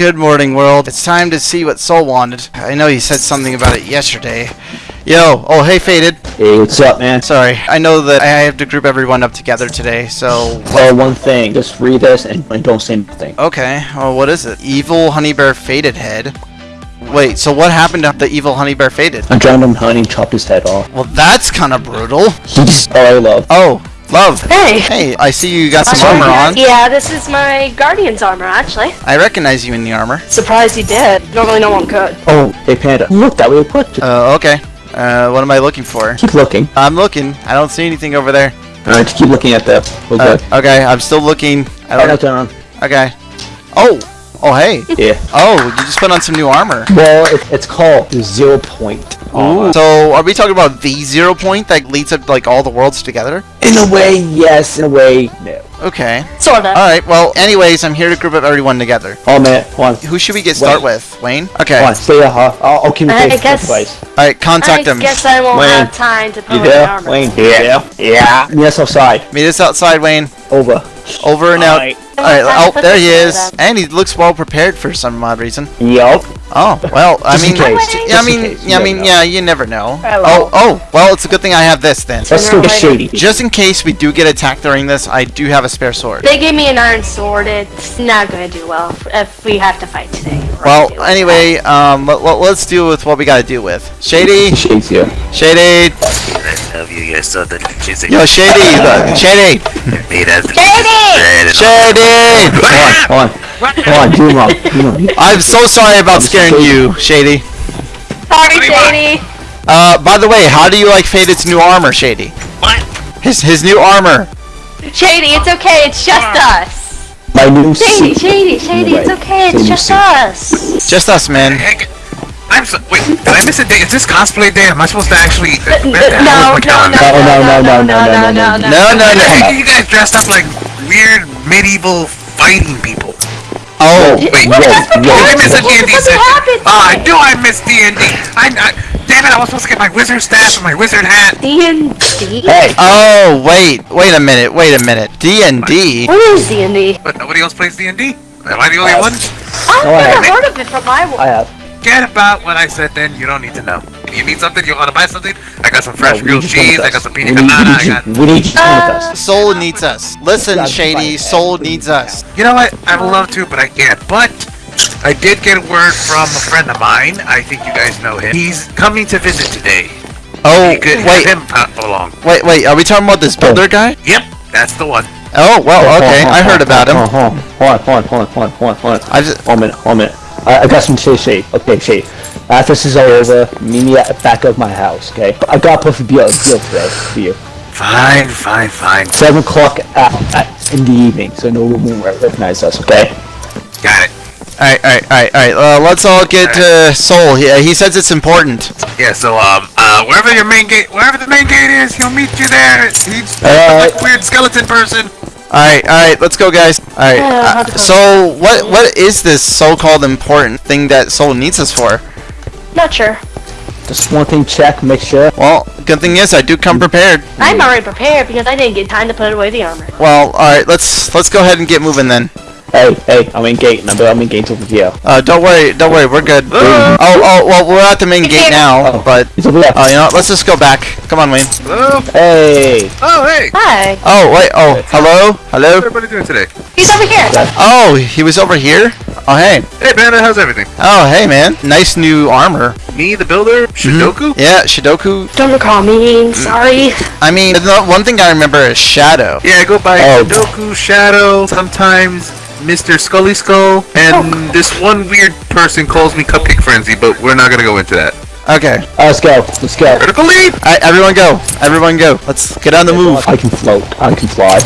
good morning, world. It's time to see what Soul wanted. I know you said something about it yesterday. Yo, oh, hey, Faded. Hey, what's up, man? Sorry, I know that I have to group everyone up together today, so... Oh, one thing. Just read this and, and don't say anything. Okay, well, what is it? Evil Honey Bear Faded Head. Wait, so what happened to the evil Honey Bear Faded? I drowned him, honey, and chopped his head off. Well, that's kind of brutal. He's all I love. Oh, love. Hey. Hey, I see you got some armor on. Yeah, this is my Guardian's armor, actually. I recognize you in the armor. Surprised you did. Normally no one could. Oh, hey, Panda. Look, that way put. Just Uh, okay. Uh, what am I looking for? keep looking. I'm looking. I don't see anything over there. Alright, just keep looking at that. Uh, Okay. okay, I'm still looking. I Right don't, down. okay. Oh! Oh, hey. Yeah. Oh, you just put on some new armor. Well, it, it's called zero point. Ooh. So, are we talking about the zero point that leads up like all the worlds together? In a way, yes. In a way, no. Okay. Sorta. Alright, well, anyways, I'm here to group up everyone together. Oh, man. Hold. Who should we get start Wayne. with? Wayne? Okay. on. Stay there, huh? I'll, I'll communicate I with guess- device. Alright, contact I him. guess I won't Wayne. have time to put You on my there? armor. Wayne. Yeah. Yeah. Meet us outside. Meet us outside, Wayne. Over. Over and out. Alright. Alright, oh, there he is. And he looks well prepared for some odd reason. Yup. Oh, well, I mean, I mean, yeah, I mean, know. yeah, you never know. Hello. Oh, oh, well, it's a good thing I have this then. Let's go get shady. Just in case we do get attacked during this, I do have a spare sword. They gave me an iron sword. It's not gonna do well if we have to fight today. Well, gonna do it. anyway, um, let, let, us deal with what we gotta deal with. Shady, Shades here. Shady, I love you guys so that yo, Shady, look, Shady, made us Shady. Hold on. Hold on. Hold on. Do him wrong. Do him wrong. I'm so sorry about scaring you, Shady. Sorry, Shady. Uh, by the way, how do you like Faded's new armor, Shady? What? His his new armor. Shady, it's okay. It's just Ah. us. My new Shady, suit. Shady, Shady, it's okay. It's just suit. us. Just us, man. Heck, I'm so wait. Did I miss a day? Is this cosplay day? Am I supposed to actually? Uh, N- where the n- hell No, is my no, calendar? no, No, no, no, no, no, no, No, no, no. You guys dressed up like weird medieval fighting people. Oh, Wait, Whoa, did whoa, I miss a whoa. D&D What session? happened? Oh, I knew I missed D&D. I, I, damn it! I was supposed to get my wizard staff and my wizard hat. D and D. Hey. oh, wait, wait a minute, wait a minute. D and D. What is D and D? But nobody else plays D&D. Am I the only Uh, one? I've never heard of it from my. I have. Get about what I said. Then you don't need to know. If You need something? You want to buy something? I got some fresh No, we grilled need you to come cheese. I got some We pina colada. I got. We need you to come with Uh, us. Soul needs us. Listen, Shady, fine. Soul needs us. You know what? I would love to, but I can't. But I did get a word from a friend of mine. I think you guys know him. He's coming to visit today. Oh, You could have wait, him pop along. wait, wait. Are we talking about this builder guy? Yep, that's the one. Oh, well, okay. I heard about him. Hold on, hold on, hold on, hold on, hold on, hold on, hold on. I just, One minute, one minute. I, I got some shade, shade. Okay, shade. After this is all over, meet me at the back of my house, okay? I got a perfect deal, deal today for you. Fine, fine, fine. Seven o'clock at, at, in the evening, so no one will recognize us, okay? Got it. alright, alright, alright, alright. Uh, let's all get to Soul. He, uh, he says it's important. Yeah, so um, uh, wherever your main gate, wherever the main gate is, he'll meet you there. He's Alright. like a weird skeleton person. Alright, alright, let's go, guys. Alright. Uh, how's it going? so, what what is this so-called important thing that Soul needs us for? Not sure. Just one thing, check, make sure. Well, good thing is I do come prepared. I'm already prepared because I didn't get time to put away the armor. Well, alright, let's let's go ahead and get moving then. Hey, hey, I'm in gate, number, I'm in gate over here. Uh, don't worry, don't worry, we're good. Oh, oh, well, we're at the main gate now, Oh. but He's over there. uh, you know, what, let's just go back. Come on, Wayne. Hello. Hey! Oh, hey. Hi. Oh, wait, oh, hello, hello. What's everybody doing today? He's over here. Oh, he was over here. Oh, hey. Hey, Panda, how's everything? Oh, hey, man. Nice new armor. Me, the builder, Shidoku. Yeah, Shidoku. Don't recall me. Sorry. I mean, the one thing I remember is Shadow. Yeah, I go by Oh. Shidoku, Shadow, sometimes Mr. Scully Skull, and oh. this one weird person calls me Cupcake Frenzy, but we're not gonna go into that. Okay. Alright, let's go, let's go. Critical leap! Alright, everyone go. Everyone go. Let's get on the move. I can float, I can fly.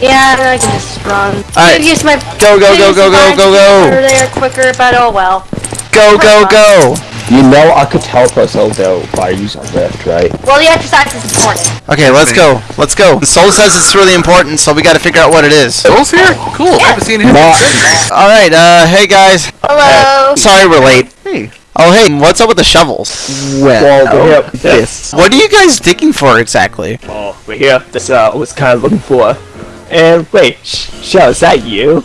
Yeah, I can just run. Alright. Could use my Go, go, go, go, go, go, go. over there quicker, but oh well. Go, go, go! You know I could teleport over there by using lift, right? Well, the exercise is important. Okay, let's go. Let's go. The soul says it's really important, so we gotta figure out what it is. Soul's here? Cool. I haven't seen him. No. Alright, uh, hey guys. Hello. Sorry we're late. Hey. Oh, hey, what's up with the shovels? Well, Well, we're here. this. What are you guys digging for exactly? Oh, we're here. That's uh, I was kind of looking for. And wait, Sh- Shell, is that you?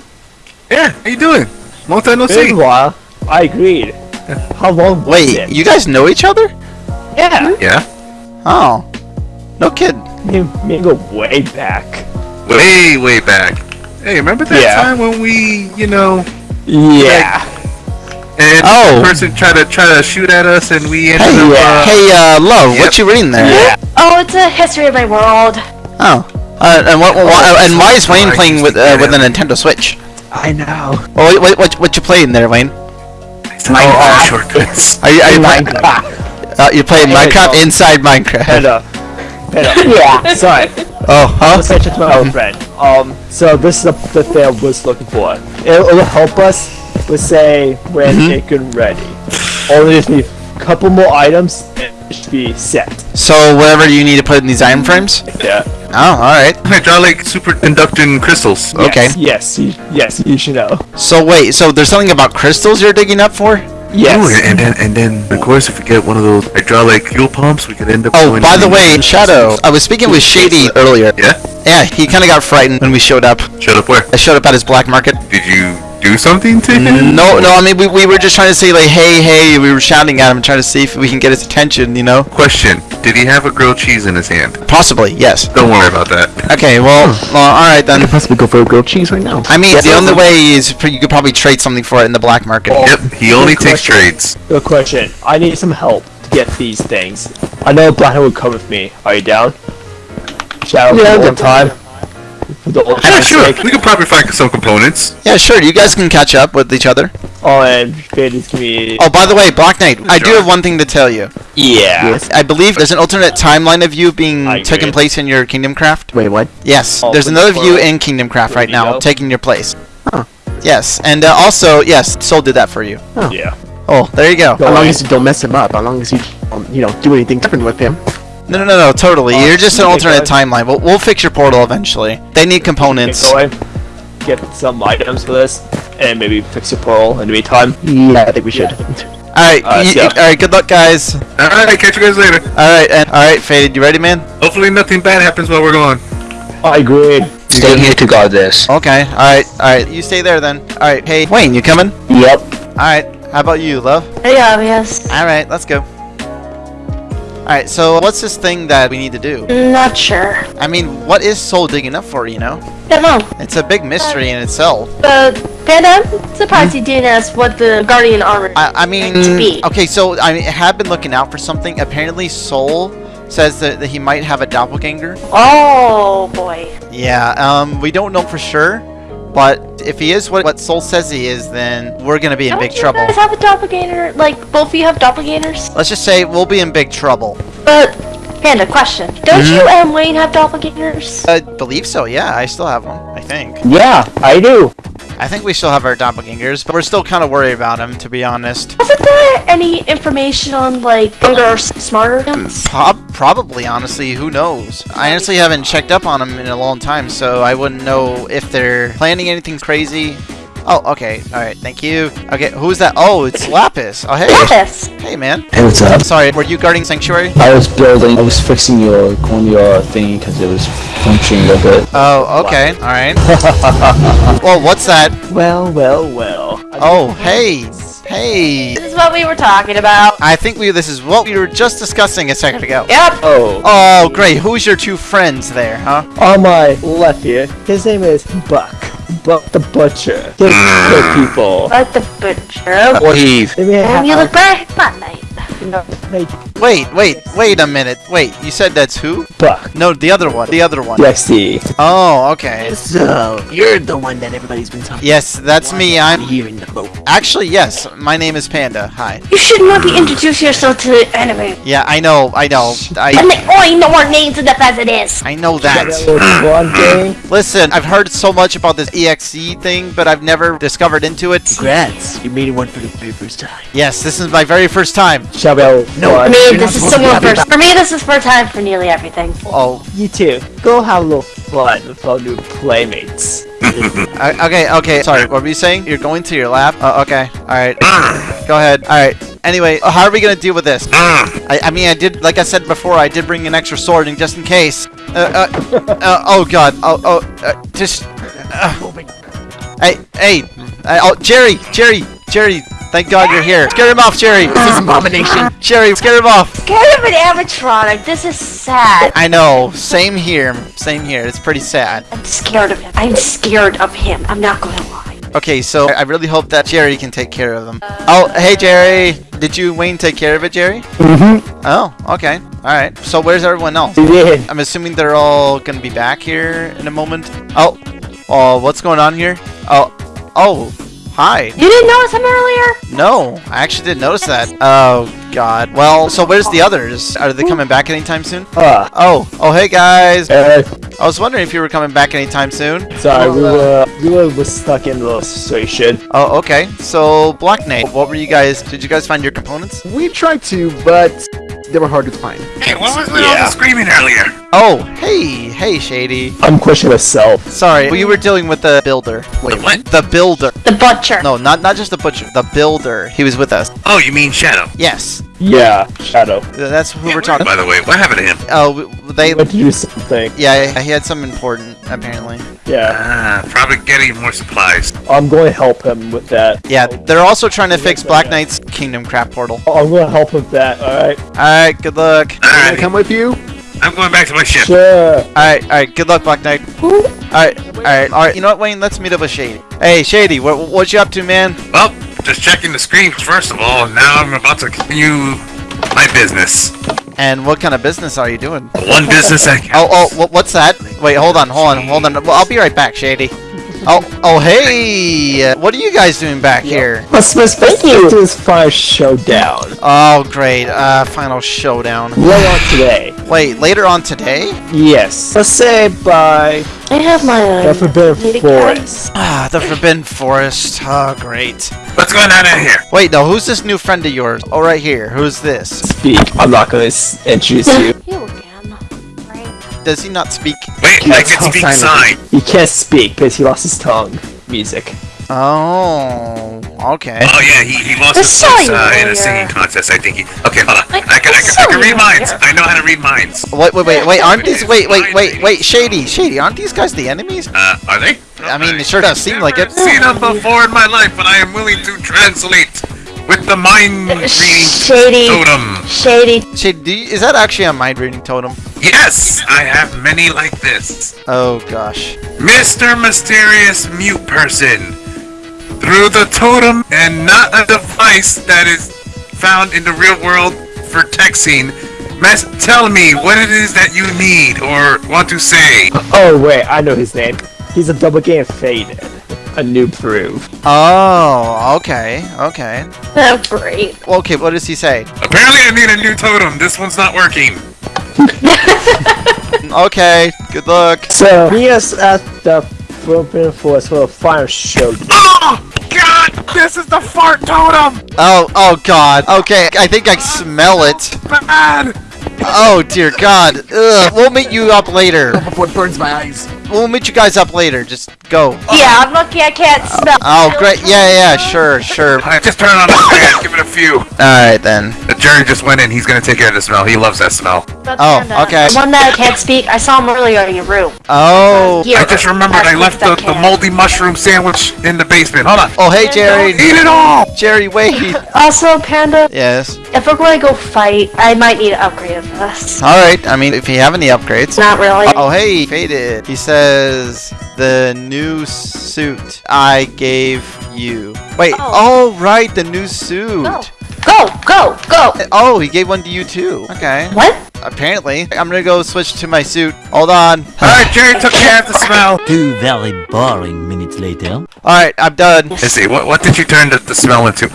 Yeah, how you doing? Long time no Been see. a while. I agreed. How long was Wait, it? you guys know each other? Yeah. Yeah. Oh. No kid. Me, me go way back. Way, way back. Hey, remember that Yeah. time when we, you know, Yeah. and Oh. the person tried to try to shoot at us, and we ended Hey, up. yeah. Uh, hey, uh, love, Yep. what you reading there? Yeah. Oh, it's a history of my world. Oh. Uh, and what, why, and why is Wayne playing with uh, with a. Nintendo Switch? I know. Well, what, what, what, what you playing there, Wayne? Oh, shortcuts. Are you, are you playing? Minecraft. Uh, you're playing Hey, Minecraft no. inside Minecraft. Panda. Panda. Yeah. Sorry. Oh, huh? Let's catch to my old friend. Um, so this is the, the thing I was looking for. It'll, it'll help us with say when Mhm. it get ready. Only just need a couple more items and it should be set. So whatever you need to put in these iron frames? Yeah. Oh, alright. Hydraulic superconducting crystals. Okay. Yes, yes, you, yes, you should know. So wait, so there's something about crystals you're digging up for? Yes. Ooh, and then and then of course if we get one of those hydraulic fuel pumps, we could end up. Oh, by the way, Shadow, I was speaking with Shady earlier. Yeah. Yeah, he kind of got frightened when we showed up. Showed up. Where? I showed up at his black market. Did you do something to him? No, no, I mean, we, we were just trying to say, like, hey, hey, we were shouting at him, trying to see if we can get his attention, you know? Question: Did he have a grilled cheese in his hand? Possibly, yes. Don't worry about that. Okay, well, hmm. well alright then. possibly go for a grilled cheese right now. I mean, the only way is for, you could probably trade something for it in the black market. Oh. Yep. He only Good takes question. trades. Good question. I need some help to get these things. I know Blackhead would come with me. Are you down? Shadow Yeah, for the I'm old time. For the old Yeah, sure. sake. We could probably find some components. Yeah, sure, you guys can catch up with each other. Oh, and Faded's gonna be. Oh, by the way, Black Knight, I do have one thing to tell you. yeah. Yes. I believe there's an alternate timeline of you being I taking place in your Kingdom Craft. Wait, what? Yes, Oh, there's another the of you in Kingdom Craft right now, go? taking your place. Huh. Yes, and uh, also, yes, Soul did that for you. Oh. Yeah. Oh, there you go. Go As long as you don't mess him up, as long as you, um, you know, do anything different with him. No, no, no, no, totally. Oh, You're just an alternate good. timeline. We'll, we'll fix your portal eventually. They need components. Get going. Get some items for this, and maybe fix your portal in the meantime. Yeah, I think we should. Alright, uh, yeah. alright, good luck, guys. All right. Catch you guys later. Alright, and alright, Faded, you ready, man? Hopefully nothing bad happens while we're gone. I agree. Stay here to guard this. Okay, alright, alright, you stay there then. Alright, hey, Wayne, you coming? Yep. Alright, how about you, love? Yeah, yes. Alright, let's go. Alright, so what's this thing that we need to do? Not sure. I mean, what is Soul digging up for, you know? Don't know. It's a big mystery in itself. But Panda, I'm surprised you didn't ask what the Guardian armor. I, I mean, To be. okay, so I I have been looking out for something. Apparently, Soul says that, that he might have a doppelganger. oh boy. Yeah, um, we don't know for sure, but if he is what, what Soul says he is, then we're gonna be in Don't big you trouble. guys have a doppelganger? Like both of you have doppelgangers? Let's just say we'll be in big trouble. But Panda, question: Don't Mhm. you and Wayne have doppelgangers? I believe so. Yeah, I still have one. I think. Yeah, I do. I think we still have our doppelgangers, but we're still kind of worried about him, to be honest. Wasn't there any information on like younger or smarter ones? Hmm, prob- probably, honestly, who knows? I honestly haven't checked up on them in a long time, so I wouldn't know if they're planning anything crazy. Oh, okay. All right. Thank you. Okay, who's that? Oh, it's Lapis. Oh, hey. Lapis. Hey, man. Hey, what's up? Sorry, were you guarding Sanctuary? I was building. I was fixing your on thing because it was functioning a bit. Oh, okay. All right. well, what's that? Well, well, well. Oh, hey. Hey. This is what we were talking about. I think we this is what we were just discussing a second ago. Yep. Oh. Oh, great. Who's your two friends there, huh? On my left here, his name is Buck. Buck the Butcher. Good, good people. Like the butcher. Or heave. They may And have, you look bright, not night. you know, they Wait, wait, wait a minute. Wait, you said that's who? Buck. No, the other one. The other one. DXD. Oh, okay. So, you're the one that everybody's been talking Yes, that's me. I'm here in the boat. actually yes. My name is Panda. Hi. You should maybe introduce yourself to the enemy. Yeah, I know. I know. And I they only oh, know our names and the as it is. I know That that. little one game. Listen, I've heard so much about this EXE thing, but I've never discovered into it. Congrats, you made it one for the very first time. Yes, this is my very first time. Shall No, one? For me, this is supposed to similar first. For me, this is first time for nearly everything. Oh, You too. Go have a little fun with our new playmates. I- okay, okay. Sorry, what were you saying? You're going to your lab? Uh, okay. All right. Go ahead. All right. Anyway, uh, how are we gonna deal with this? I, I mean, I did, like I said before, I did bring an extra sword in just in case. Uh, uh, uh, oh God. Oh, oh, uh, just. Uh, hey, hey. Uh, oh, Jerry, Jerry, Jerry. Thank God you're here. Scare him off, Jerry. This is abomination. Jerry, scare him off. Kind of an animatronic. This is sad. I know. Same here. Same here. It's pretty sad. I'm scared of him. I'm scared of him. I'm not gonna lie. Okay, so I really hope that Jerry can take care of them. Oh, hey Jerry. Did you Wayne take care of it, Jerry? Mm-hmm. Oh, okay. All right. So where's everyone else? Yeah. I'm assuming they're all gonna be back here in a moment. Oh, oh, what's going on here? Oh, oh, hi. You didn't notice him earlier? No, I actually didn't notice that. Oh God. Well, so where's the others? Are they coming back anytime soon? Ah. Oh, oh, hey guys. Uh, I was wondering if you were coming back anytime soon. sorry, we were we were was stuck in the situation. Oh, okay. So Black Knight, what were you guys? Did you guys find your components? We tried to, but they were hard to find. Hey, what was with all the screaming earlier? Oh, hey, hey, Shady. I'm questioning myself. Sorry, we were dealing with the builder. Wait, the what? The builder. The butcher. No, not not just the butcher. The builder. He was with us. Oh, you mean Shadow? Yes, Yeah, Shadow. that's who we're talking. By the way, what happened to him? Oh, w- they. He went to do something. Yeah, he had something important apparently. Yeah, Ah, probably getting more supplies. I'm going to help him with that. Yeah, they're also trying to fix Black Knight's Kingdom Craft portal. I'm going to help with that. All right. All right, good luck. Can I Alright, come with you? I'm going back to my ship. Sure. All right, all right, good luck, Black Knight. All right, all right, all right. You know what, Wayne? Let's meet up with Shady. Hey, Shady, what what you up to, man? Well, just checking the screens first of all. Now I'm about to continue my business. And what kind of business are you doing? One business I can. Oh, oh, what's that? Wait, hold on, hold on, hold on. Well, I'll be right back, Shady. Oh, oh, hey! What are you guys doing back here? Let's let's thank you. to this fire showdown. Oh, great. Uh, final showdown. Later on today. Wait, later on today? Yes. Let's say by I have my the uh, Forbidden. Forest. Ah, the Forbidden Forest. Oh, great. What's going on in here? Wait, no, who's this new friend of yours? Oh, right here. Who's this? Speak. I'm not going to introduce you. You again. Right. Does he not speak? Wait, I That's can speak silent. sign. He can't speak because he lost his tongue. Music. Oh, okay. Oh yeah, he, he lost I his saw voice uh, in a singing contest. I think he. Okay, hold on. I- I, can I I, can, I can read minds. earlier. I know how to read minds. Wait, wait, wait, wait, aren't these, wait, wait, wait, wait, Shady, Shady, aren't these guys the enemies? Uh, are they? I mean, it sure does seem like it. Seen them before in my life, but I am willing to translate with the mind uh, reading Shady. totem. Shady. Shady, you, is that actually a mind reading totem? Yes, I have many like this. Oh, gosh. Mr. Mysterious Mute Person. Through the totem and not a device that is found in the real world for texting. Mas- tell me what it is that you need or want to say. Oh wait, I know his name. He's a double game faded. A new proof. Oh, okay, okay. Oh, great. Okay, what does he say? Apparently, I need a new totem. This one's not working. Okay, good luck. So he is at the Forbidden Forest for a fire showdown. Oh God! This is the fart totem. Oh, oh God. Okay, I think I smell it. Bad. Oh dear God. Ugh. We'll meet you up later. Before it burns my eyes. We'll meet you guys up later. Just go. Yeah, I'm lucky I can't smell. Oh, great. Yeah, yeah, sure, sure. Alright, just turn it on the fan. Give it a few. Alright then. The Jerry just went in. He's gonna take care of the smell. He loves that smell. That's Oh, kinda- okay. The one that I can't speak, I saw him earlier in your room. Oh. Here, I just remembered I as left the, the moldy mushroom sandwich in the basement. Hold on. Oh, hey, Jerry. Eat it all. Jerry, wait. Also, Panda, Yes. if we're going to go fight, I might need to upgrade this. Alright, I mean, if you have any upgrades. Not really. Oh, hey, Faded. He says the new suit I gave you. Wait, Oh. oh, right, the new suit. Oh. Go, go, go. Oh, he gave one to you too. Okay. What? Apparently. I'm gonna go switch to my suit. Hold on. Alright, Jerry took care of the smell. Two very boring minutes later. Alright, I'm done. Let's see, what, what did you turn the, the smell into?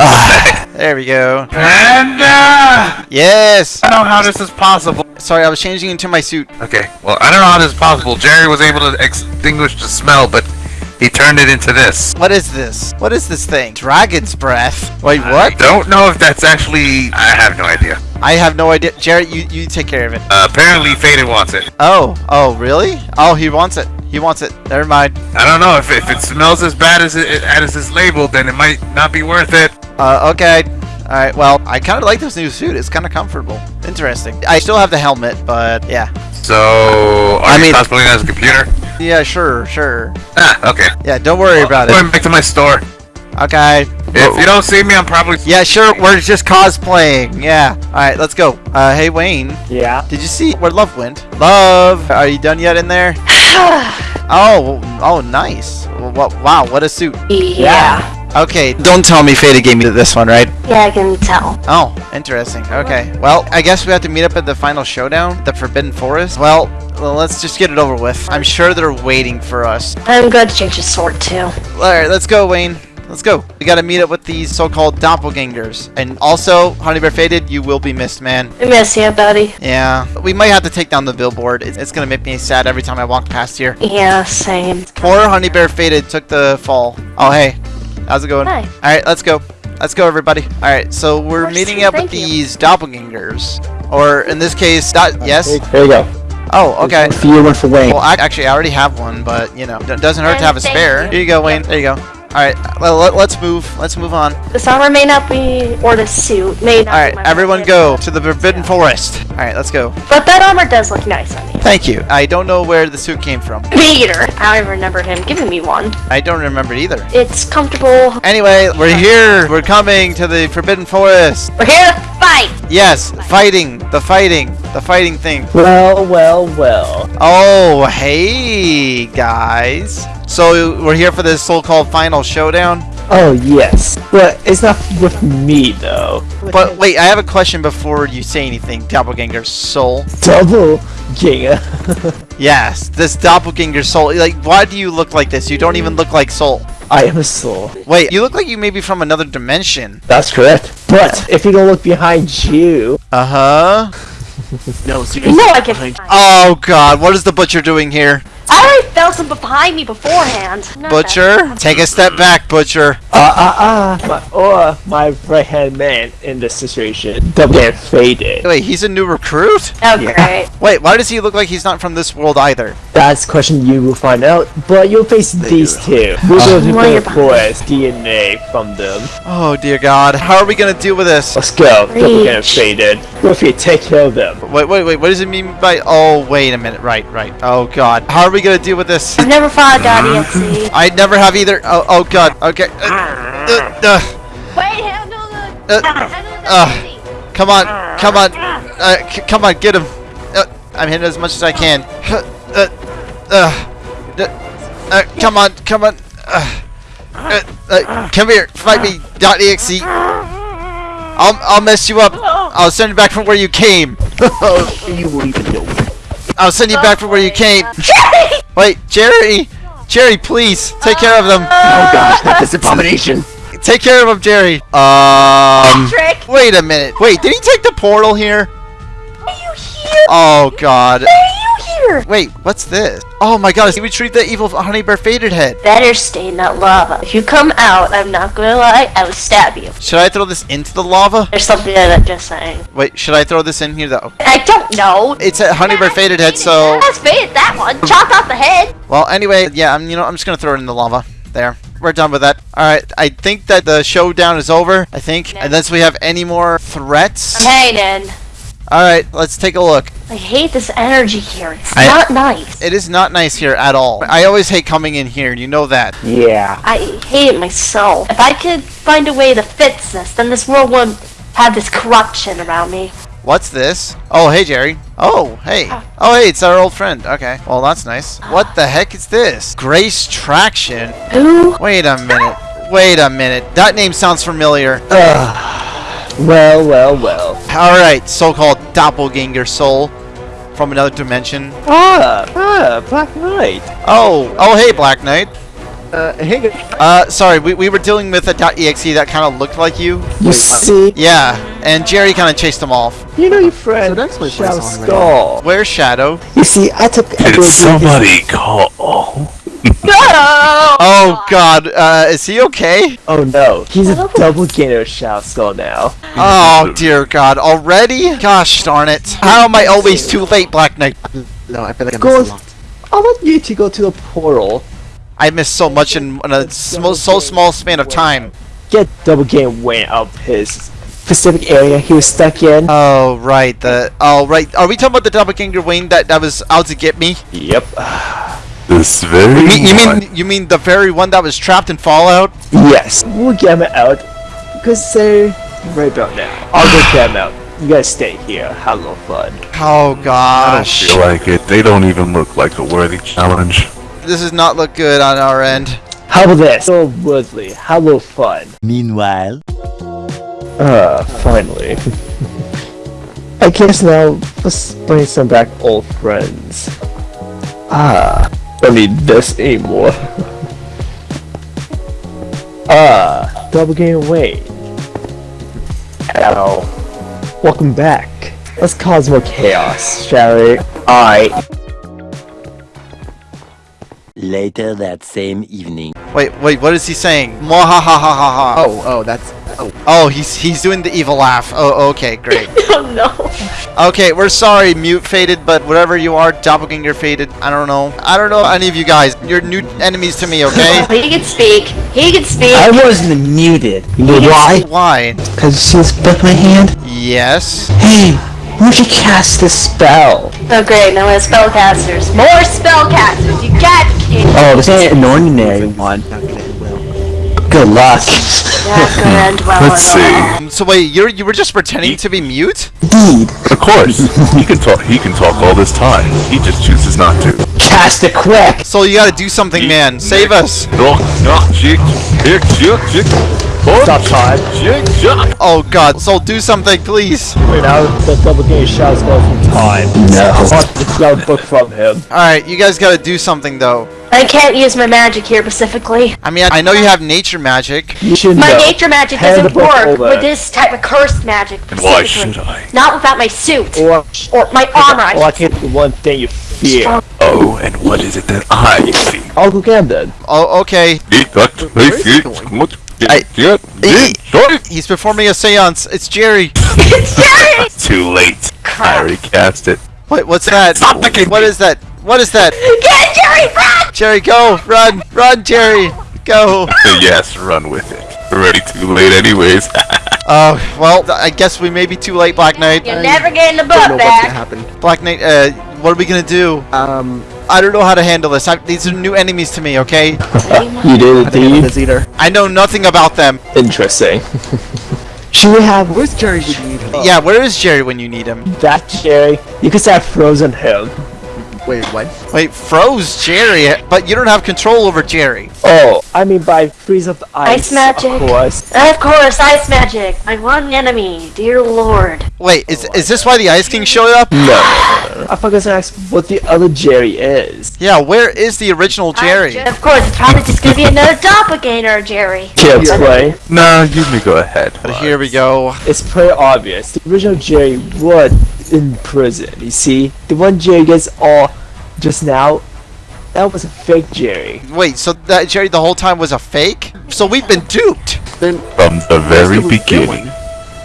But, There we go. Panda! Yes! I don't know how this is possible. Sorry, I was changing into my suit. Okay, well, I don't know how this is possible. Jerry was able to extinguish the smell, but he turned it into this. What is this? What is this thing? Dragon's breath. Wait, what? I what? don't know if that's actually. I have no idea. I have no idea. Jared, you, you take care of it. Uh, apparently, Faded wants it. Oh, oh, really? Oh, he wants it. He wants it. Never mind. I don't know if, if it smells as bad as it as it's labeled, then it might not be worth it. Uh, okay. Alright, well, I kind of like this new suit. It's kind of comfortable. Interesting. I still have the helmet, but yeah. So, are I you mean- cosplaying as a computer? Yeah, sure, sure. Ah, okay. Yeah, don't worry about Going it. Going back to my store. Okay. If you don't see me, I'm probably. Yeah, sure, we're just cosplaying. Yeah. Alright, let's go. Uh, hey, Wayne. Yeah. Did you see where Love went? Love, are you done yet in there? Oh, oh, nice. What? Wow, what a suit. Yeah. Okay, don't tell me Fada gave me this one, right? Yeah, I can tell. Oh, interesting. Okay. Well, I guess we have to meet up at the final showdown, the Forbidden Forest. Well, well, let's just get it over with. I'm sure they're waiting for us. I'm going to change the sword too. Alright, let's go, Wayne. Let's go. We gotta meet up with these so-called doppelgangers. And also, Honey Bear Faded, you will be missed, man. I miss you, buddy. Yeah. We might have to take down the billboard. It's, it's gonna make me sad every time I walk past here. Yeah, same. Poor Honey Bear Faded took the fall. Oh, hey. How's it going? Hi. Alright, let's go. Let's go, everybody. Alright, so we're Mercy, meeting up with you. these doppelgangers. Or, in this case, dot- yes? Here you go. Oh, okay. One for you, one for Wayne. Well, I, actually, I already have one, but, you know, it doesn't hurt to have a spare. you. Here you go, Wayne. There you go. Alright, well, let, let's move. Let's move on. This armor may not be, or the suit may not be Alright, my everyone go but- to the Forbidden Forest. Alright, let's go. But that armor does look nice on me. Thank you. I don't know where the suit came from. Me either. I remember him giving me one. I don't remember it either. It's comfortable. Anyway, we're here. We're coming to the Forbidden Forest. We're here to fight. Yes, fighting. The fighting. The fighting thing. Well, well, well. Oh, hey, guys. So we're here for this so-called final showdown. Oh, yes. But it's not with me, though. But wait, I have a question before you say anything, Doppelganger Soul. Double Giga. Yes, this Doppelganger Soul. Like, why do you look like this? You don't even look like Soul. I am a soul. Wait, you look like you may be from another dimension. That's correct. But if you don't look behind you, Uh huh. No, You seriously. know I can. behind- Oh God, what is the butcher doing here? I already felt him behind me beforehand. Not Butcher, take a step back, Butcher. Uh, uh, uh, my, or my right hand man in this situation, double get faded. Wait, he's a new recruit? that. Oh, Yeah. Wait, why does he look like he's not from this world either? That's a question you will find out, but you'll face these two. We will Well, you're do forest DNA from them. Oh dear God, how are we gonna deal with this? Let's go. Double get Reach. faded. Ruffy, take care of them. Wait, wait, wait. What does it mean by? Oh, wait a minute. Right, right. Oh God, how are we gonna deal with this? I've never fought a Dottie at sea. I never have either. Oh, oh God. Okay. Uh, uh, uh, Wait, handle the. uh, handle the uh, Dottie. come on, come on, uh, c- come on, get him. Uh, I'm hitting as much as I can. Uh, uh, uh, uh, come on, come on. Uh, uh, uh, come here, fight me, dot .exe. I'll, I'll mess you up. I'll send you back from where you came. You won't even know. I'll send you back from where you came. Jerry! Wait, Jerry! Jerry, please, take care of them. Oh gosh, not this abomination. Take care of them, Jerry. Um, Trick. wait a minute. Wait, did he take the portal here? Are you here? Oh, God. Wait, what's this? Oh my god, he retrieved the evil honey bear faded head. Better stay in that lava. If you come out, I'm not gonna lie, I will stab you. Should I throw this into the lava? There's something in it, just saying. Wait, should I throw this in here though? I don't know. It's a honey bear faded head, so Let's fade that one. Chop off the head. well. Anyway, yeah, I'm you know I'm just gonna throw it in the lava. There, we're done with that. All right, I think that the showdown is over. I think, unless we have any more threats. I'm hanging. All right, let's take a look. I hate this energy here. It's I- not nice. It is not nice here at all. I always hate coming in here. You know that. Yeah. I hate it myself. If I could find a way to fix this, then this world wouldn't have this corruption around me. What's this? Oh, hey, Jerry. Oh, hey. Ah. Oh, hey, it's our old friend. Okay. Well, that's nice. Ah. What the heck is this? Grace Traction? Who? Wait a minute. Wait a minute. That name sounds familiar. Ugh. Well, well, well. Alright, so-called doppelganger soul from another dimension. Ah, ah, Black Knight. Oh, oh hey Black Knight. Uh, hey. Uh, sorry, we, we were dealing with a .exe that kind of looked like you. You see, Yeah, and Jerry kind of chased him off. you know your friend So that's my Shadow voice on Skull. Where's Shadow? You see, I took Did somebody call? Oh god, uh, is he okay? Oh no, he's a double gainer Shadow Skull now. Oh dear god, already? Gosh darn it. How am I always too late, Black Knight? No, I feel like I Go- missed a lot. I want you to go to the portal, I missed so much in, in a sm so small span of time. get double game Wayne up his specific area he was stuck in. Oh, right, the... Oh, right. Are we talking about the doppelganger Wayne that, that was out to get me? Yep. This very You mean, you mean, you mean the very one that was trapped in Fallout? Yes, we'll get him out because they're right about now. I'll go get him out. You guys stay here. Have a little fun. Oh, gosh. I don't feel like it. They don't even look like a worthy challenge. This does not look good on our end. How about this? So Woodley, have a little fun. Meanwhile, Ah, finally. I guess now let's bring some back old friends. Ah, don't need this anymore. ah, double game away. Hello. Welcome back. Let's cause more chaos, shall we? Alright. Later that same evening. Wait, wait, what is he saying? Mwahahahaha. Oh, oh, that's. Oh, Oh, he's he's doing the evil laugh. Oh, okay, great. Oh no. Okay, we're sorry, mute faded, but whatever you are, doppelganger faded. I don't know. I don't know any of you guys. You're new enemies to me, okay? He can speak. He can speak. I wasn't muted. You know why? Why? Because she was with my hand. Yes. Hey, where'd you cast this spell? Oh great, now we have spellcasters. More spellcasters. You got it. Oh, this ain't an ordinary one. not gonna end well. Good luck. Not gonna well Let's see. Um, So wait, you you were just pretending to be mute? Indeed. Of course, he can talk. He can talk all this time. He just chooses not to. Cast it quick. So you gotta do something, man. Save us. Stop time. Oh god, so do something, please. Wait out the double game shouts go from time. No. I want the book from him. Alright, you guys gotta do something though. I can't use my magic here specifically. I mean, I, I know you have nature magic. You should My know. nature magic Hand doesn't the work with this type of cursed magic. Why should I? Not without my suit Or, or my armor. I or I can't do one thing you fear. Oh, and what is it that I see? I'll go get him then. Oh, okay. He's performing a seance. It's Jerry. It's Jerry! Too late. I already cast it. What, what's that? Stop picking What me. that? What is that? Get Jerry, run! Jerry, go! Run! Run, Jerry! Go! yes, run with it. Already too late, anyways. Oh, well, I guess we may be too late, Black Knight. You're never getting the Don't know butt what's gonna back. happen. Black Knight, uh, what are we gonna do? Um, I don't know how to handle this. I, these are new enemies to me, okay? You did I think I know indeed. this either. I know nothing about them. Interesting. Should we have Where's Jerry? Did you need him? Yeah, where is Jerry when you need him? that Jerry? You could have frozen him. Wait, what? Wait, froze Jerry, but you don't have control over Jerry. Oh, I mean by freeze up the ice. Ice magic. Of course. Of course, ice magic. My one enemy, dear lord. Wait, is is this why the Ice King showed up? No. I forgot to ask what the other Jerry is. Yeah, where is the original Jerry? Of course, it's probably just gonna be another doppelganger, Jerry. Can't explain. no, you may go ahead. But here we go. It's pretty obvious. The original Jerry was in prison. You see, the one Jerry gets all just now. That was a fake Jerry. Wait, so that Jerry the whole time was a fake? So we've been duped. Then From the very that's what we're beginning. doing.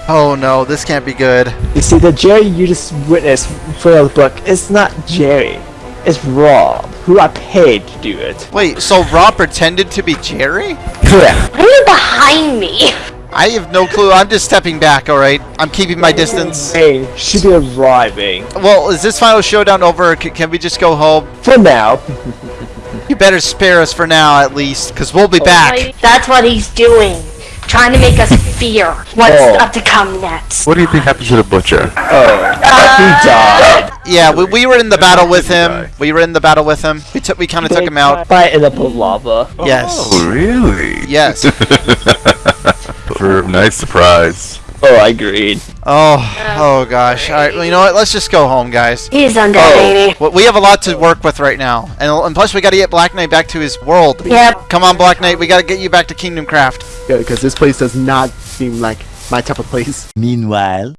Oh no, this can't be good. You see, the Jerry you just witnessed for the book is not Jerry. It's Rob, who I paid to do it. Wait, so Rob pretended to be Jerry? Correct. Why are you behind me? I have no clue. I'm just stepping back, alright? I'm keeping my distance. Hey, should be arriving. Well, is this final showdown over? c- can we just go home? For now. You better spare us for now, at least, because we'll be back. That's what he's doing. Trying to make us fear what's Oh. up to come next. What do you think happened to the butcher? Oh, he uh, died. Yeah, we, we were in the battle with him. We were in the battle with him. We took we kind of took him out. By in the lava. Yes. Oh, really? Yes. For a nice surprise. Oh, I agreed. Oh, oh gosh. All right, well, you know what? Let's just go home, guys. He's undead, Oh, ain't well, we have a lot to work with right now, and, and plus we got to get Black Knight back to his world. Yep. Come on, Black Knight, we got to get you back to Kingdom Craft. Yeah, because this place does not seem like my type of place. Meanwhile,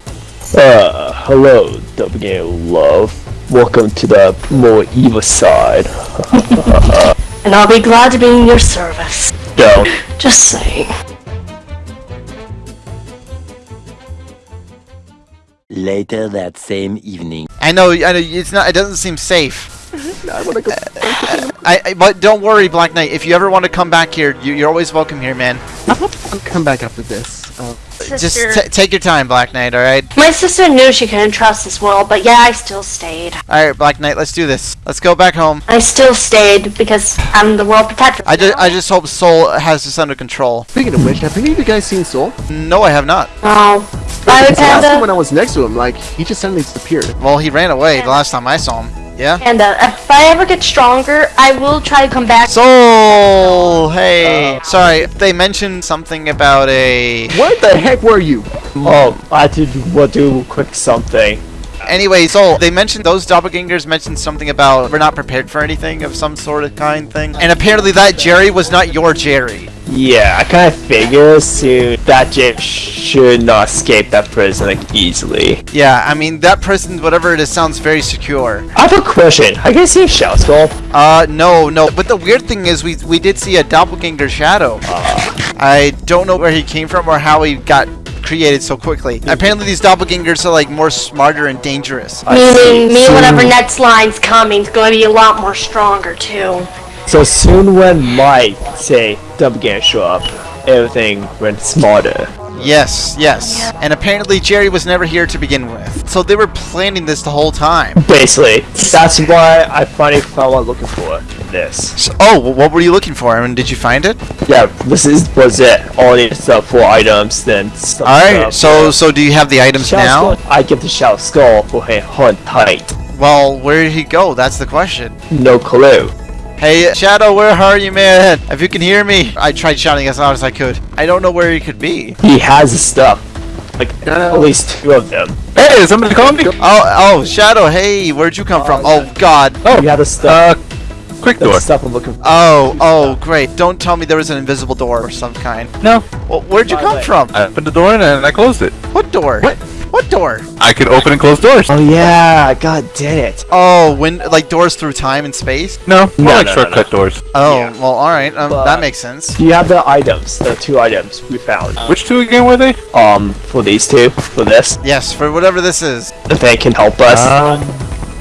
Uh, hello, Doppelganger love. Welcome to the more evil side. And I'll be glad to be in your service. Don't. Just saying. Later that same evening. I know, I know, it's not. It doesn't seem safe. I want to go. I, I, but don't worry, Black Knight. If you ever want to come back here, you, you're always welcome here, man. I'll come back after this. Uh, Just Sister. t- take your time, Black Knight. All right. My sister knew she couldn't trust this world, but yeah, I still stayed. All right, Black Knight. Let's do this. Let's go back home. I still stayed because I'm the world protector. I just, I just hope Soul has this under control. speaking of which, have any of you guys seen Soul? No, I have not. Oh. Bye, Because last time when I was next to him, like he just suddenly disappeared. Well, he ran away the last time I saw him. Yeah. Panda, uh, if I ever get stronger, I will try to come back. Soul. Hey. Sorry, they mentioned something about a. What the heck were you? Oh, I had to do, do quick something. Anyway, Soul. They mentioned those doppelgangers mentioned something about we're not prepared for anything of some sort of kind thing, and apparently that Jerry was not your Jerry. Yeah, I kind of figured soon that Jim should not escape that prison like easily. Yeah, I mean that prison, whatever it is, sounds very secure. I have a question. I can see Shell Skull. Uh, no, no. But the weird thing is, we we did see a doppelganger shadow. I don't know where he came from or how he got created so quickly. Apparently, these doppelgangers are like more smarter and dangerous. Meaning, me, Soon- whenever next line's coming, is going to be a lot more stronger, too. So soon when Mike say Doppelganger show up, everything went smarter. Yes, yes. And apparently, Jerry was never here to begin with. So they were planning this the whole time. Basically, that's why I finally found what I'm looking for. This. So, oh, well, what were you looking for? I mean, did you find it? Yeah, this is was it. All the stuff uh, for items, then. All right. stuff So, for- so do you have the items Shell now? Skull, I give the Shell Skull for him hunt tight. Well, where did he go? That's the question. No clue. Hey, Shadow, where are you, man? If you can hear me, I tried shouting as loud as I could. I don't know where he could be. He has the stuff. Like at least two of them. Hey, is somebody calling me? Oh, oh, Shadow, hey, where'd you come from? Oh, oh God. Oh, you have the stuff. Uh, Quick door. the stuff I'm looking. Oh, oh, great. Don't tell me there was an invisible door or some kind. No. Well, where'd you By come way- from? I opened the door and I closed it. What door? What? What door? I could open and close doors. Oh yeah, god did it. Oh, when like doors through time and space? No, more No, like no, no, shortcut doors. Oh, Yeah. well, all right. Um, But- that makes sense. Do you have the items, the two items we found? Which two again were they? Um, for these two, for this, Yes, for whatever this is. if they can help us. Um,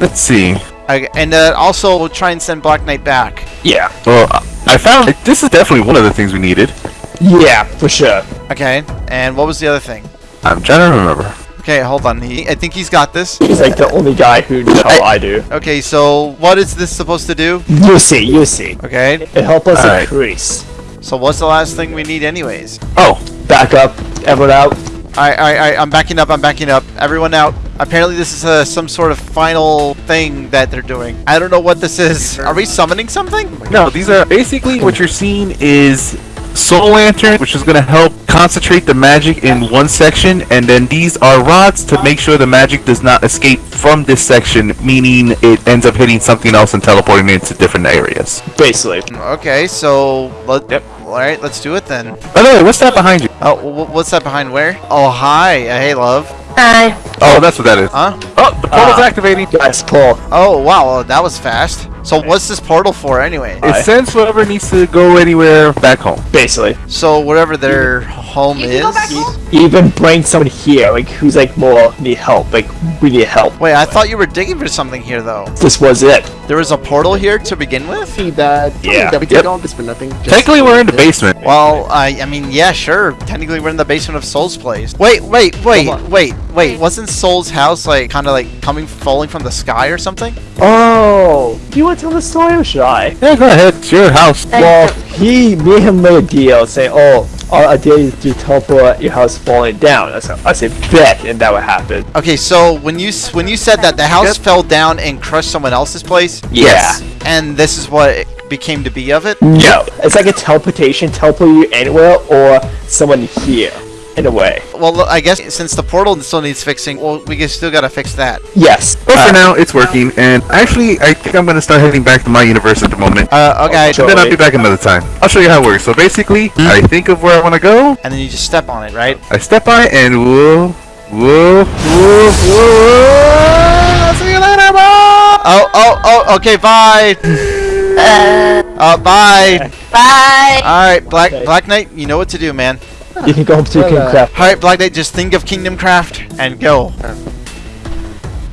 let's see. Okay, and uh, also we'll try and send Black Knight back. yeah, Well, I found this is definitely one of the things we needed. yeah, for sure. Okay, and what was the other thing? I'm trying to remember. Okay, hold on. He, I think he's got this. He's like the only guy who knows how I do. Okay, so what is this supposed to do? You see, you see. Okay, It help us Alright. increase. so what's the last thing we need anyways? Oh, Back up, everyone out. Alright, alright, alright, I'm backing up, I'm backing up. Everyone out. Apparently this is uh, some sort of final thing that they're doing. I don't know what this is. Are we summoning something? no, these are basically what you're seeing is Soul Lantern, which is going to help concentrate the magic in one section, and then these are rods to make sure the magic does not escape from this section, meaning it ends up hitting something else and teleporting it into different areas. Basically. Okay, so let, Yep. Alright, let's do it then. By the way, what's that behind you? Oh, wh- what's that behind where? Oh, hi. Uh, hey, love. Hi. Oh, that's what that is. Huh? Oh, the portal's Ah. activating. Guys, pull. Oh, wow, well, that was fast. So what's this portal for anyway? It sends whoever needs to go anywhere back home. Basically. So wherever their home You is. go back home? Even bring someone here, like who's like more need help. Like we need help. Wait, I thought you were digging for something here though. This was it. There was a portal here to begin with? See that? Yeah. That we did Yep. all this for nothing. Just- Technically, we're in the basement. Well, I I mean, yeah, sure. Technically, we're in the basement of Soul's place. Wait, wait, wait, wait, wait. Wasn't Soul's house like kind of like coming, falling from the sky or something? Oh, you want to tell the story or should I? Yeah, go ahead. It's your house. Well, he, me and him made a deal saying, oh, our idea is to teleport uh, your house falling down. I said, I said, bet, and that would happen. Okay, so when you when you said that the house fell down and crushed someone else's place, Yeah. and this is what it became to be of it. No, it's like a teleportation, teleport you anywhere or someone here. In a way. Well, I guess since the portal still needs fixing, well, we still gotta fix that. Yes. But for now, it's working, and actually, I think I'm gonna start heading back to my universe at the moment. Uh, okay. sure. And then I'll be back another time. I'll show you how it works. So basically, I think of where I want to go, And then you just step on it, right? I step by, and whoa, whoa, whoa, whoa. See you later, bye. Oh, oh, oh, okay, bye. Uh, Uh, bye. bye. Alright, Black Black Knight, you know what to do, man. You can go up to Well, King uh, Craft. Alright, Black Knight, just think of Kingdom Craft and go.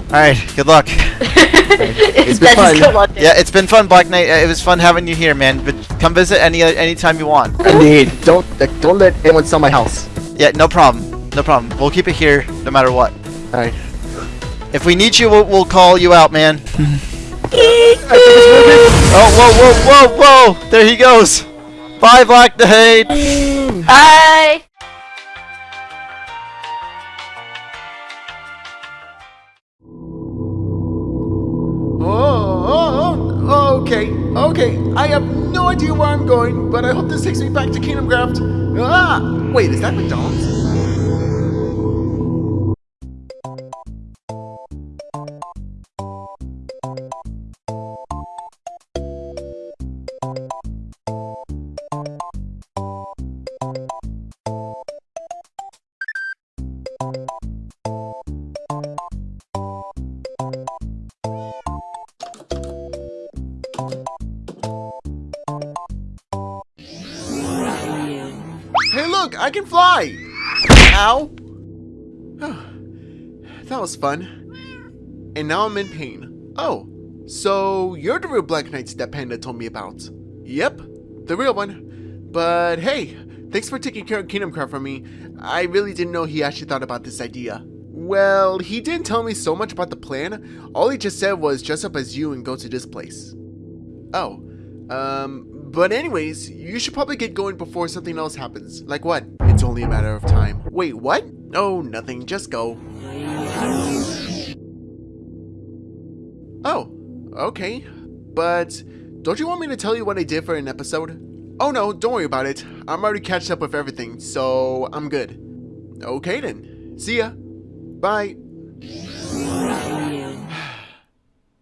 Alright, good luck. it's been been fun. so. Yeah, it's been fun, Black Knight. Uh, It was fun having you here, man. But come visit any anytime you want. Indeed. Don't like, don't let anyone sell my house. Yeah, no problem. No problem. We'll keep it here no matter what. Alright. If we need you, we'll, we'll call you out, man. oh, whoa, whoa, whoa, whoa! There he goes. Bye, Black Knight. Bye. Oh, oh, oh, okay, okay. I have no idea where I'm going, but I hope this takes me back to Kingdom Craft. Ah! Wait, is that McDonald's? I can fly! Ow! that was fun. And now I'm in pain. Oh, so you're the real Black Knight that Panda told me about. Yep, the real one. But hey, thanks for taking care of Kingdom Craft for me. I really didn't know he actually thought about this idea. Well, he didn't tell me so much about the plan. All he just said was dress up as you and go to this place. Oh, um, but anyways, you should probably get going before something else happens. Like what? It's only a matter of time. Wait, what? Oh, nothing. Just go. Oh, okay. But don't you want me to tell you what I did for an episode? Oh no, don't worry about it. I'm already catched up with everything, so I'm good. Okay then. See ya. Bye.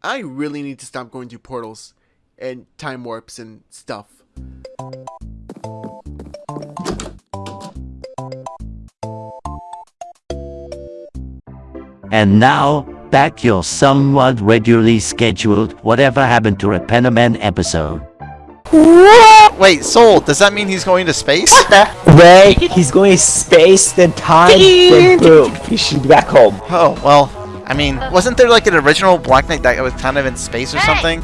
I really need to stop going through portals and time warps and stuff. And now, back your somewhat regularly scheduled Whatever Happened to Repanaman episode. What? Wait, Soul, does that mean he's going to space? Ray, he's going to space, then time, then boom. He should be back home. Oh, well, I mean, wasn't there like an original Black Knight that was kind of in space or something?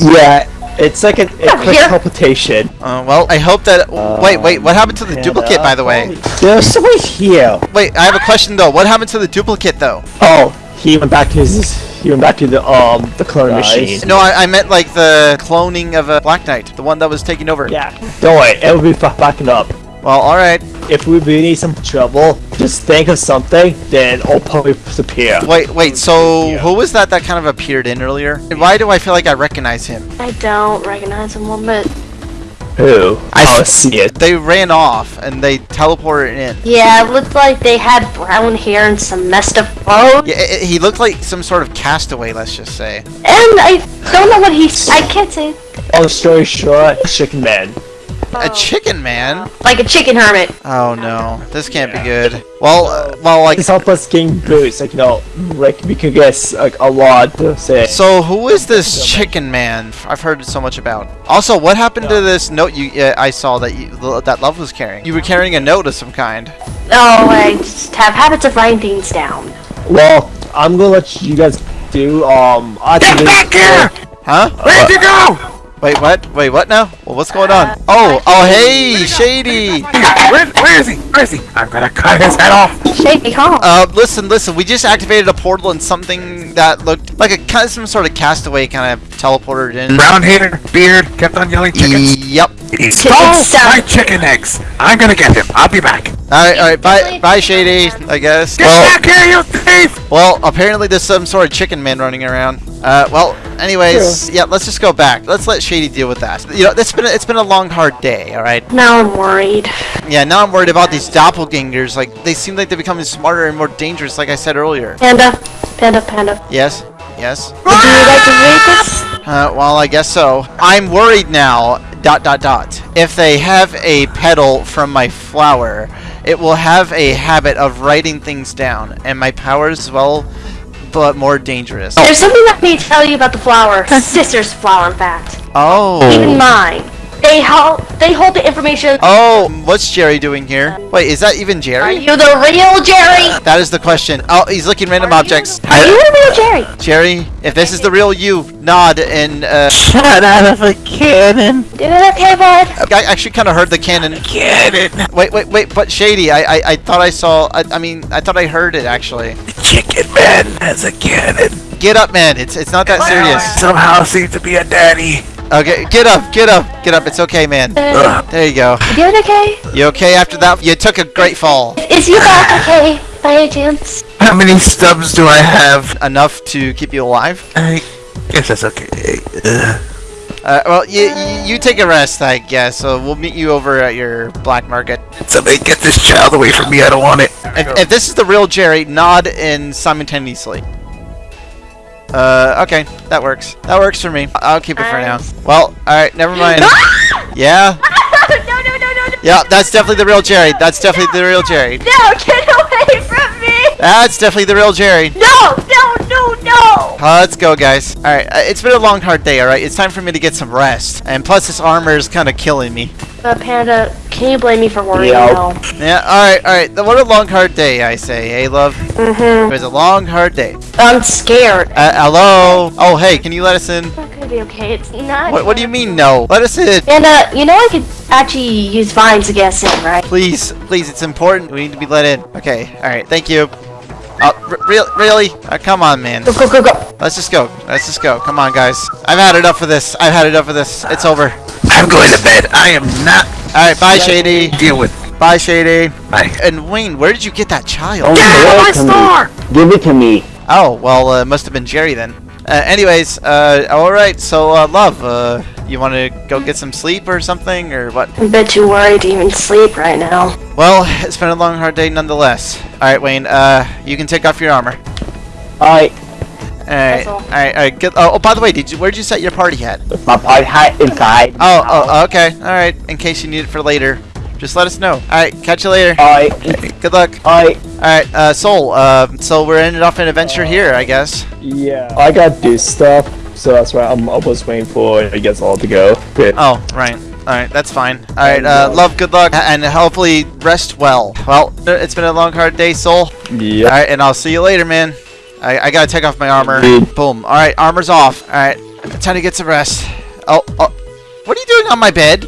Yeah, it's like a, a quick here. teleportation. Uh, well, I hope that. wait, wait, what happened to the duplicate, uh, by the way? There's someone here. Wait, I have a question though. What happened to the duplicate though? Oh, he went back to his. He went back to the um the clone machine. No, I, I meant like the cloning of a Black Knight, the one that was taking over. Yeah, don't worry, it will be fa- backing up. Well, all right. If we really need some trouble, just think of something, then I'll probably disappear. Wait, wait. So who was that that kind of appeared in earlier? Why do I feel like I recognize him? I don't recognize him one bit. Who? I oh, don't see it. They ran off and they teleported in. Yeah, it looked like they had brown hair and some messed up clothes. Yeah, i- i- he looked like some sort of castaway. Let's just say. And I don't know what he's. I can't say. Long story short, Chicken Man. A chicken man. Like a chicken hermit. Oh no, this can't be good. Well, uh, well, like. It's help us gain boost, like you know, like we could guess like a lot to say. So who is this chicken man? I've heard so much about. Also, what happened to this note you uh, I saw that you that Love was carrying? You were carrying a note of some kind. Oh, I just have habits of writing things down. Well, I'm gonna let you guys do um. Get back here! Huh? Where'd you go? Wait, what? Wait, what now? Well, what's going on? Oh, oh, hey, Shady. Where, where is he? Where is he? I'm gonna cut his head off. Shady, huh? Uh, listen, listen. We just activated a portal and something that looked like a kind of some sort of castaway kind of teleported in. Brown hair, beard, kept on yelling chickens. Yep. He stole my chicken eggs. I'm gonna get him. I'll be back. All right, all right. Bye, bye, Shady. I guess. Get Well, back here, you thief! well, apparently there's some sort of chicken man running around. Uh, well, anyways, yeah, let's just go back. Let's let Shady deal with that. You know, it's been a, it's been a long, hard day. All right. Now I'm worried. Yeah, now I'm worried about these doppelgangers. Like, they seem like they're becoming smarter and more dangerous. Like I said earlier. Panda, panda, panda. Yes. Yes. Would you like to read this? Uh, well, I guess so. I'm worried now. Dot dot dot. If they have a petal from my flower, it will have a habit of writing things down, and my powers as well, but more dangerous. There's something I need to tell you about the flower. Sister's flower, in fact. Oh. Even mine. They hold, they hold the information. Oh, what's Jerry doing here? Wait, is that even Jerry? Are you the real Jerry? That is the question. Oh, he's looking random objects. Are you the real Jerry? Jerry, if this is the real you, nod and uh, Shut out of a cannon. Do it, okay, bud. I actually kind of heard the cannon. Cannon. Wait, wait, wait, but Shady, I, I, I thought I saw. I, I mean, I thought I heard it actually. Chicken Man has a cannon. Get up, man. It's it's not that serious. Somehow seems to be a daddy. Okay, get up, get up, get up. It's okay, man. Uh, There you go. you doing okay? You okay after that? You took a great fall. Is your back okay, by any chance? How many stubs do I have? Enough to keep you alive. I guess that's okay. Ugh. Uh, well, you, you you take a rest, I guess. So we'll meet you over at your black market. Somebody get this child away from me. I don't want it. If, if this is the real Jerry, nod in simultaneously. Uh, okay, that works. That works for me. I'll keep it for now. Well, alright, never mind. Yeah? no, no, no, no, no. Yeah, that's definitely the real Jerry. That's definitely the real Jerry. No, get away from me! That's definitely the real Jerry. No, no, no, no! Uh, let's go, guys. Alright, uh, it's been a long, hard day, alright? It's time for me to get some rest. And plus, this armor is kind of killing me. Uh, Panda, can you blame me for worrying Yeah. now? Yeah, alright, alright. What a long, hard day, I say. Hey, love? Mm-hmm. It was a long, hard day. I'm scared. Uh, hello? Oh, hey, can you let us in? It's not gonna be okay. It's not. What, what do you mean, no? Let us in. Panda, you know I could actually use vines to get us in, right? Please, please, it's important. We need to be let in. Okay, alright, thank you. Oh, r- real, really? Uh, come on, man. Go, go, go, go. Let's just go. Let's just go. Come on, guys. I've had enough of this. I've had enough of this. It's over. I'm going to bed. I am not Alright, bye, Shady. deal with. Bye, Shady. Bye. And Wayne, where did you get that child? Get out of my store! Give it to me. Oh, well, uh, must have been Jerry then. Uh, anyways, uh, alright, so, uh, love, uh, you want to go get some sleep or something, or what? I'm a bit too worried to even sleep right now. Well, it's been a long, hard day nonetheless. Alright, Wayne, uh, you can take off your armor. Alright, Alright, all. alright, alright, good. Oh, oh, by the way, did you, where'd you set your party hat? my party hat inside. Oh, oh, okay, alright, in case you need it for later. Just let us know. Alright, catch you later. Alright, Good luck. alright. Alright, uh, Soul, uh, so we're ending off an adventure here, I guess. Yeah. I gotta do stuff, so that's why I'm almost waiting for I guess all to go. Good. Oh, right. Alright, that's fine. Alright, uh, love, good luck, and hopefully rest well. Well, it's been a long, hard day, Soul. Yeah. Alright, and I'll see you later, man. I, I gotta take off my armor. Indeed. Boom. Alright, armor's off. Alright, time to get some rest. Oh, oh, what are you doing on my bed?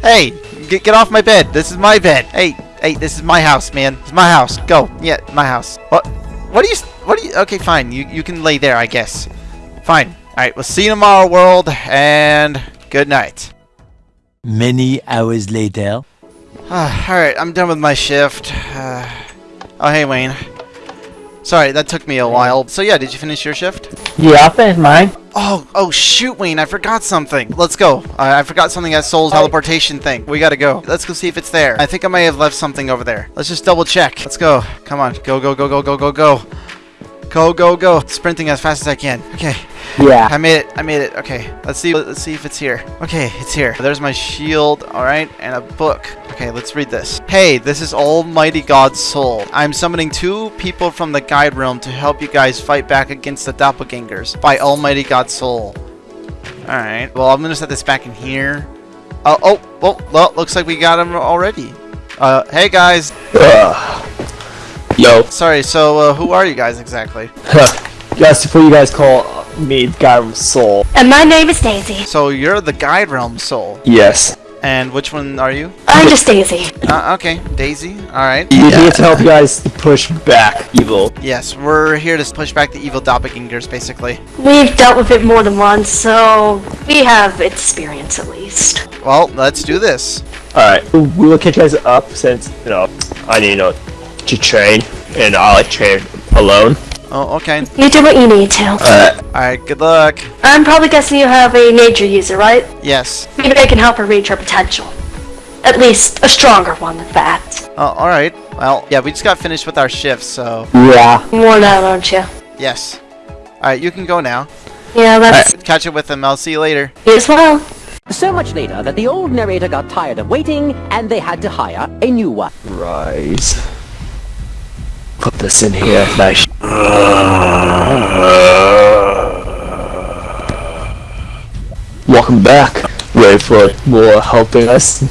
Hey, get, get off my bed. This is my bed. Hey, hey, this is my house, man. It's my house. Go. Yeah, my house. What? What are you, what are you, okay, fine. You, you can lay there, I guess. Fine. Alright, we'll see you tomorrow, world, and good night. Many hours later. Alright, I'm done with my shift. Uh, oh, hey, Wayne. Sorry, that took me a while. So yeah, did you finish your shift? Yeah, I finished mine. Oh, oh shoot, Wayne, I forgot something. Let's go. I I forgot something at Soul's teleportation thing. We gotta go. Let's go see if it's there. I think I may have left something over there. Let's just double check. Let's go. Come on. Go, go, go, go, go, go, go. Go, go, go. Sprinting as fast as I can. Okay. Yeah. I made it. I made it. Okay. Let's see. Let's see if it's here. Okay, it's here. There's my shield. All right, and a book. Okay, let's read this. Hey, this is Almighty God's soul. I'm summoning two people from the guide realm to help you guys fight back against the doppelgangers by Almighty God's soul. All right. Well, I'm gonna set this back in here. Oh, oh, well, well, looks like we got him already. Uh, hey guys. Ugh. Yo. Sorry. So, uh, who are you guys exactly? Yes, before you guys call me guy Realm Soul. And my name is Daisy. So you're the guide realm soul. Yes. And which one are you? I'm just Daisy. Uh, okay, Daisy. All right. You here to help you guys push back evil. Yes, we're here to push back the evil doppelgangers, basically. We've dealt with it more than once, so we have experience at least. Well, let's do this. Alright, we will catch you guys up since, you know, I need, you know, to train, and I like train alone. Oh, okay. You do what you need to. Uh, alright, good luck. I'm probably guessing you have a nature user, right? Yes. Maybe I can help her reach her potential. At least a stronger one than that. Oh, alright. Well, yeah, we just got finished with our shift, so Yeah. More now, don't you? yes. Alright, you can go now. Yeah, that's Alright, catch up with them. I'll see you later. you as well. So much later that the old narrator got tired of waiting and they had to hire a new one. Rise. Put this in here. Nice. Welcome back. Ready for more helping us?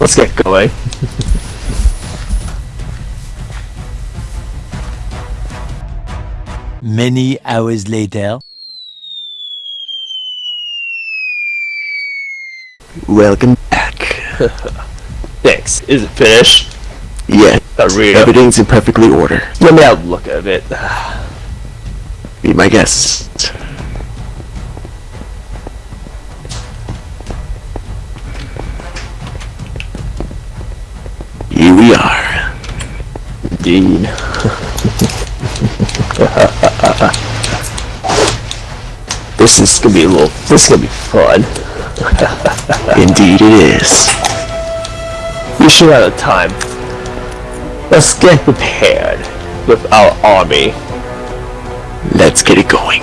Let's get going. Many hours later. Welcome back. Thanks. Is it finished? Yeah, everything's in perfectly order. Let me have a look at it. Be my guest. Here we are. Dean. this is gonna be a little. This is gonna be fun. Indeed it is. We should have time. Let's get prepared with our army. Let's get it going.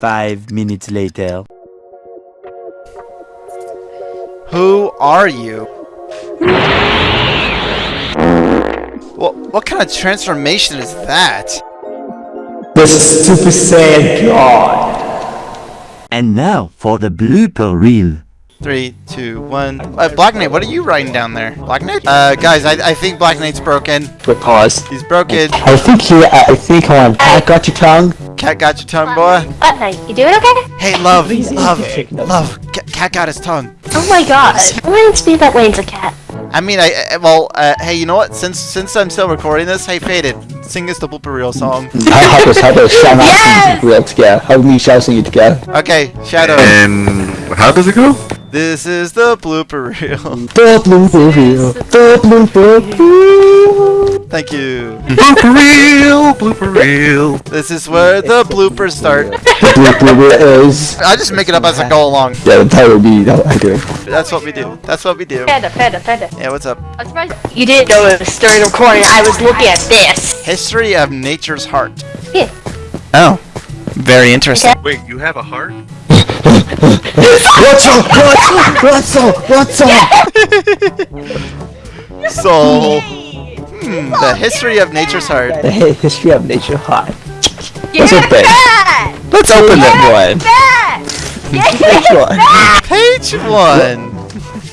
Five minutes later. Who are you? What, what kind of transformation is that? The Super Saiyan God. And now for the blooper reel. Three, two, one. Uh, Black Knight, what are you writing down there? Black Knight? Uh, guys, I, I think Black Knight's broken. Quick pause. He's broken. I think he. I think on. Cat got your tongue. Cat got your tongue, boy. What night? You doing okay? Hey, love, love, love. Cat got his tongue. Oh my god. Reminds me that Wayne's a cat. I mean, I, I well, uh, hey, you know what? Since since I'm still recording this, hey, Faded, sing us the blooper reel song. How about how about shout out Yes! together? How many shouts sing it together? Okay, Shadow. And how does it go? This is the blooper reel. The blooper reel. The blooper reel. Thank you. Blooper reel, blooper reel. This is where the bloopers start. The blooper reel is. I just make it up as I go along. Yeah, the title would be. I do. That's what we do. That's what we do. Feda, Feda, Feda. Yeah, what's up? I'm surprised you didn't know it was during the recording. I was looking at this. History of nature's heart. Yeah. Oh, very interesting. Wait, you have a heart? What's up? What's up? What's up? So, hmm, the history of nature's heart. The history of nature high. Yeah, What's up, babe? Let's open that one. Fed! Which one? Page one.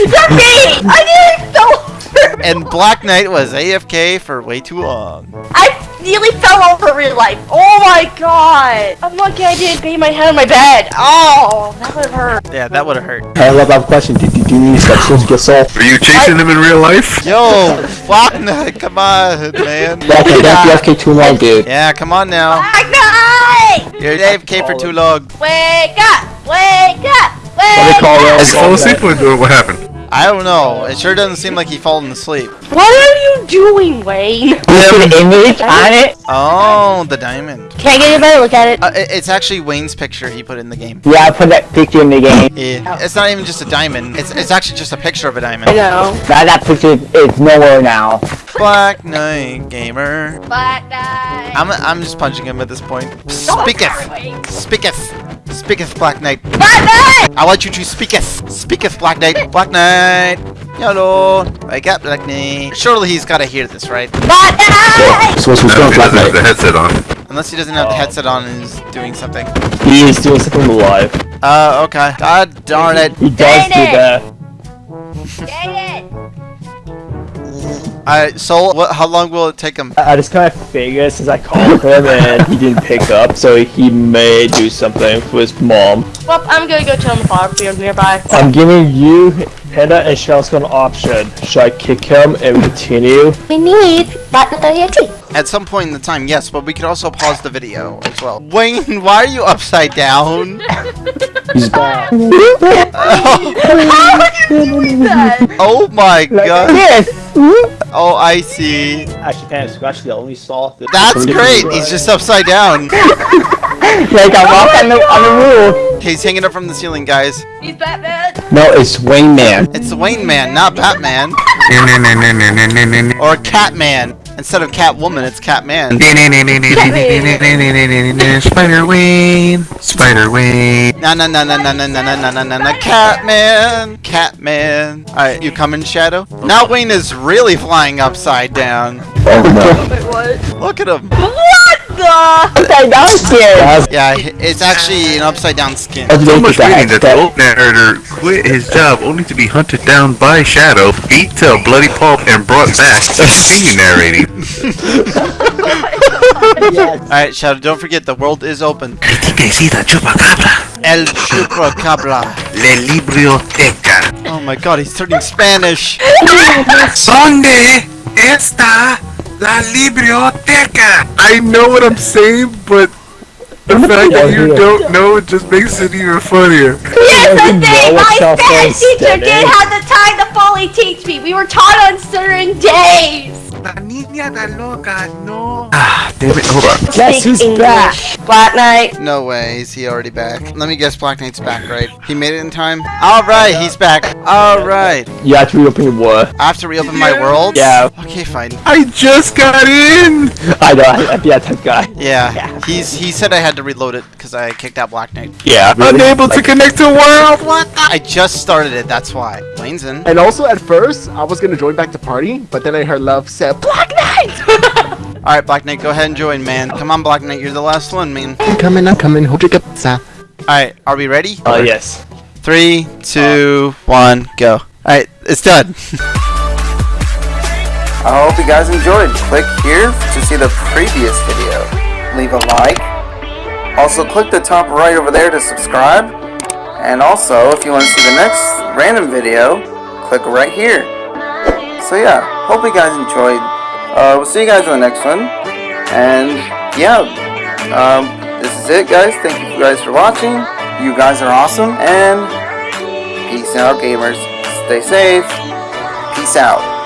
It's me! I didn't know! And Black Knight was AFK for way too long. I nearly fell over real life. Oh my god! I'm lucky I didn't bang my head on my bed. Oh, that would have hurt. Yeah, that would have hurt. I love that question. Did you do these sections get solved? Are you chasing them in real life? Yo, Black Knight, come on, man. Yeah, okay, that's the FK too long, dude. Yeah, come on now. Black Knight! You're AFK for too long. Wake up! Wake up! Wake Let me Wake call up! Rose. Did you fall asleep or what happened? I don't know. It sure doesn't seem like he fallen asleep. What are you doing, Wayne? Put an image on it. Oh, the diamond. Can I get a better look at it? Uh, it- it's actually Wayne's picture he put in the game. Yeah, I put that picture in the game. Yeah. It's not even just a diamond. It's, it's actually just a picture of a diamond. I know. Now that picture is nowhere now. Black Knight Gamer. Black Knight. I'm, I'm just punching him at this point. Oh, Speaketh. Wayne. Speaketh. Speaketh, Black Knight. Black Knight! I want you to speaketh. Speaketh, Black Knight. Black Knight. Hello. Wake up, Black Knight. Surely he's gotta hear this, right? Black Knight! So what's No, going he Black doesn't have the headset on. Unless he doesn't have the headset on and is doing something. He is doing something live. Uh, okay. God darn it. He does Dang do it. that. Dang it! Alright, Soul, what, how long will it take him? I I just kind of figured since I called him and he didn't pick up, so he may do something for his mom. Well, I'm gonna go chill in the farm field nearby. I'm giving you, Panda, and Shelsko an option. Should I kick him and continue? We need Black Knight At some point in the time, yes, but we could also pause the video as well. Wayne, why are you upside down? He's back. Oh my Like god. this. Oh, I see. Actually, Panic Scratch the only saw. The That's great. He's just upside down. like I walk on the on the roof. He's hanging up from the ceiling, guys. He's Batman. No, it's Wayne Man. It's Wayne Man, not Batman. Or Catman. Instead of Catwoman, it's Catman. Spider Wayne, Spider Wayne. Na na na na na na na na na na na na Catman, Catman. Alright, you coming, Shadow? Now Wayne is really flying upside down. Oh no. Look at him. What the? Okay, now it's. Yeah, it's actually an upside down skin. Let's So much it reading that that. the old narrator quit his job only to be hunted down by Shadow, beat to a bloody pulp, and brought back to continue narrating. Alright, Shadow, don't forget the world is open. I think I see the chupacabra. El Chupacabra. Le Biblioteca. Oh my god, he's turning Spanish. ¿Dónde está la biblioteca? I know what I'm saying, but the fact that you don't know it just makes it even funnier. Yes, I know think my South Spanish teacher did have the time to fully teach me. We were taught on certain days. La niña da loca, no. Ah, damn it. Hold on. Guess who's back? Black Knight. No way, is he already back? Let me guess Black Knight's back, right? He made it in time? Alright, he's back. Alright. You have to reopen your war. I have to reopen my world? Yeah. Okay, fine. I just got in. I know. I, I'd be that guy. Yeah, he's he said I had to reload it because I kicked out Black Knight. Yeah. Unable to connect to world. What? I just started it, that's why. Wayne's in. And also, at first, I was gonna join back the party, but then I heard Love say, Black Knight! Alright, Black Knight, go ahead and join, man. Come on, Black Knight, you're the last one, man. I'm coming, I'm coming. Hold your pizza. Alright, are we ready? Oh yes. Three, two, one, go. Alright, it's done. I hope you guys enjoyed. Click here to see the previous video. Leave a like. Also click the top right over there to subscribe. And also, if you want to see the next random video, click right here. So yeah, hope you guys enjoyed. Uh, we'll see you guys in the next one. And yeah, um, this is it guys. Thank you guys for watching. You guys are awesome. And peace out gamers. Stay safe. Peace out.